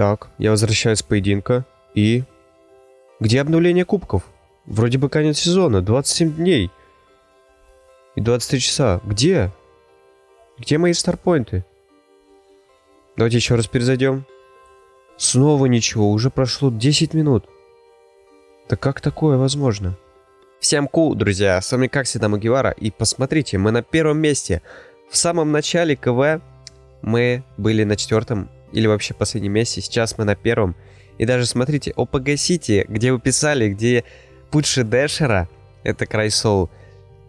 Так, я возвращаюсь с поединка. И... Где обнуление кубков? Вроде бы конец сезона, 27 дней. И 23 часа. Где? Где мои старпоинты? Давайте еще раз перезайдем. Снова ничего, уже прошло 10 минут. Да как такое возможно? Всем ку, друзья, с вами как всегда Магивара, и посмотрите, мы на первом месте. В самом начале КВ мы были на четвертом или вообще последнем месте, сейчас мы на первом. И даже смотрите, ОПГ Сити, где вы писали, где Путши Дэшера, это Крайсол,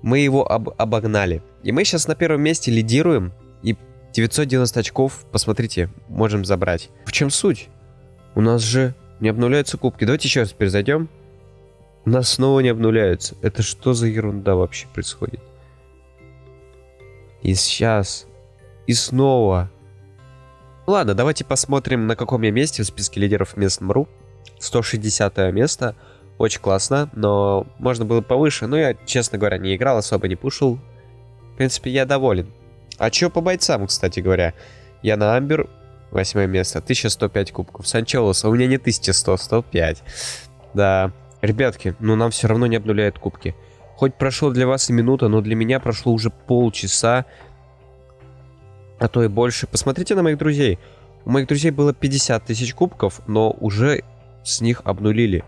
мы его об обогнали. И мы сейчас на первом месте лидируем, и 990 очков, посмотрите, можем забрать. В чем суть? У нас же не обнуляются кубки. Давайте еще раз перезайдем. У нас снова не обнуляются. Это что за ерунда вообще происходит? И сейчас. И снова. Ладно, давайте посмотрим, на каком я месте в списке лидеров мест МРУ. 160 место. Очень классно, но можно было повыше. Но я, честно говоря, не играл, особо не пушил. В принципе, я доволен. А что по бойцам, кстати говоря? Я на Амбер, восьмое место, 1105 кубков. Санчелоса, у меня не 1100, 105. Да, Ребятки, но нам все равно не обнуляют кубки. Хоть прошло для вас и минута, но для меня прошло уже полчаса, а то и больше. Посмотрите на моих друзей. У моих друзей было 50 тысяч кубков, но уже с них обнулили.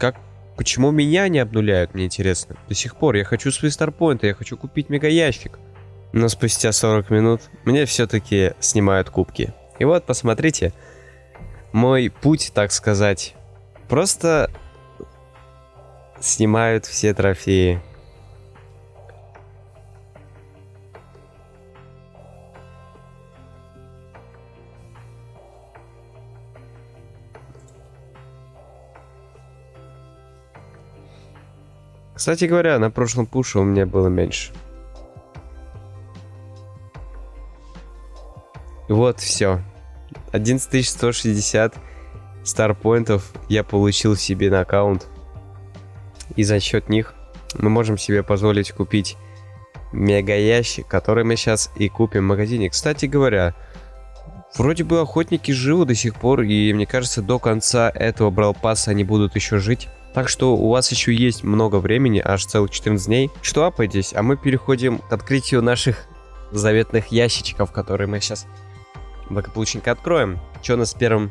Как? Почему меня не обнуляют, мне интересно. До сих пор я хочу свои старпоинты, я хочу купить мега ящик. Но спустя 40 минут мне все-таки снимают кубки. И вот, посмотрите, мой путь, так сказать, Просто снимают все трофеи. Кстати говоря, на прошлом пуше у меня было меньше. Вот, все. 11160 старпоинтов я получил себе на аккаунт. И за счет них мы можем себе позволить купить мега ящик, который мы сейчас и купим в магазине. Кстати говоря, вроде бы охотники живы до сих пор, и мне кажется, до конца этого бралпаса они будут еще жить. Так что у вас еще есть много времени, аж целых 14 дней. Что апайтесь, а мы переходим к открытию наших заветных ящичков, которые мы сейчас благополучненько откроем. Что у нас первым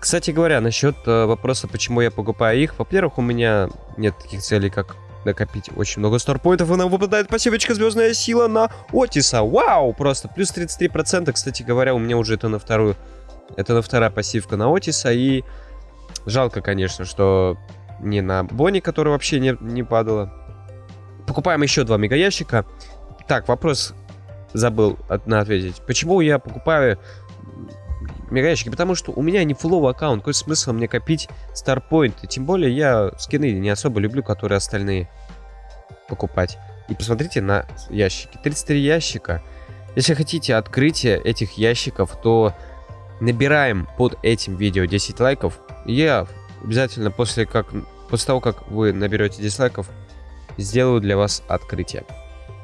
кстати говоря, насчет э, вопроса, почему я покупаю их. Во-первых, у меня нет таких целей, как накопить очень много старпоинтов, и нам выпадает пассивочка Звездная Сила на Отиса. Вау! Просто плюс 33%. Кстати говоря, у меня уже это на вторую... Это на вторая пассивка на Отиса, и жалко, конечно, что не на Бонни, который вообще не, не падала. Покупаем еще два мегаящика. Так, вопрос забыл ответить. Почему я покупаю мегаящики, потому что у меня не фуловый аккаунт, какой смысл мне копить старпоинты, тем более я скины не особо люблю, которые остальные покупать. И посмотрите на ящики, 33 ящика. Если хотите открытие этих ящиков, то набираем под этим видео 10 лайков. Я обязательно после, как, после того, как вы наберете 10 лайков, сделаю для вас открытие.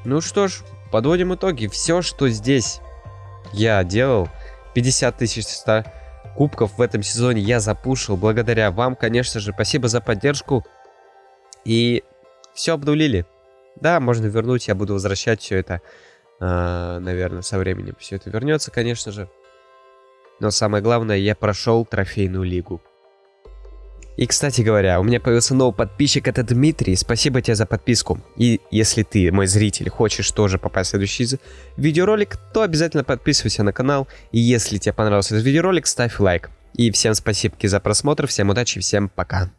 Ну что ж, подводим итоги. Все, что здесь я делал, 50 тысяч 100 кубков в этом сезоне я запушил. Благодаря вам, конечно же. Спасибо за поддержку. И все обнулили. Да, можно вернуть, я буду возвращать все это. Э, наверное, со временем все это вернется, конечно же. Но самое главное, я прошел трофейную лигу. И, кстати говоря, у меня появился новый подписчик, это Дмитрий. Спасибо тебе за подписку. И если ты, мой зритель, хочешь тоже попасть в следующий видеоролик, то обязательно подписывайся на канал. И если тебе понравился этот видеоролик, ставь лайк. И всем спасибо за просмотр, всем удачи, всем пока.